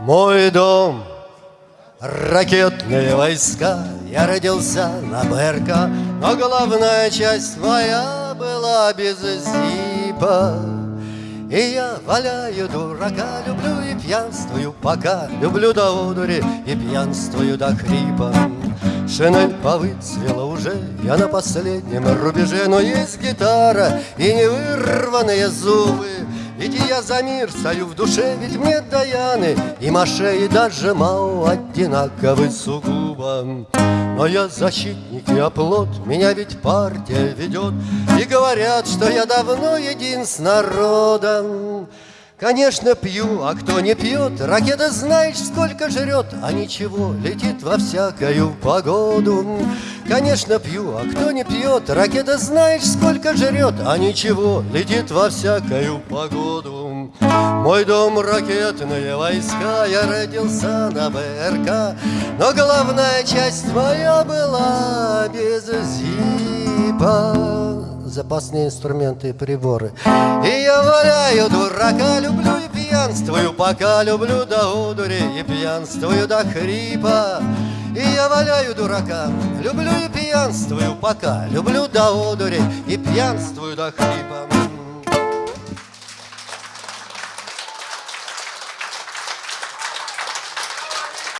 Мой дом Ракетные войска, я родился на БРК, Но главная часть моя была без зипа. И я валяю дурака, люблю и пьянствую пока, Люблю до одури и пьянствую до хрипа. Шинель повыцвела уже, я на последнем рубеже, Но есть гитара и невырванные зубы, ведь я за мир стою в душе, ведь мне Даяны И Маше, и даже Мао одинаковы сугубо Но я защитник и оплот, меня ведь партия ведет И говорят, что я давно един с народом Конечно, пью, а кто не пьет, ракета знаешь, сколько жрет, а ничего, летит во всякую погоду. Конечно, пью, а кто не пьет, ракета знаешь, сколько жрет, а ничего, летит во всякую погоду. Мой дом ракетные войска, я родился на БРК, но главная часть моя была без зипа запасные инструменты и приборы. И я валяю дурака, люблю и пьянствую, пока люблю до удури и пьянствую до хрипа. И я валяю дурака, люблю и пьянствую, пока люблю до одури и пьянствую до хрипа.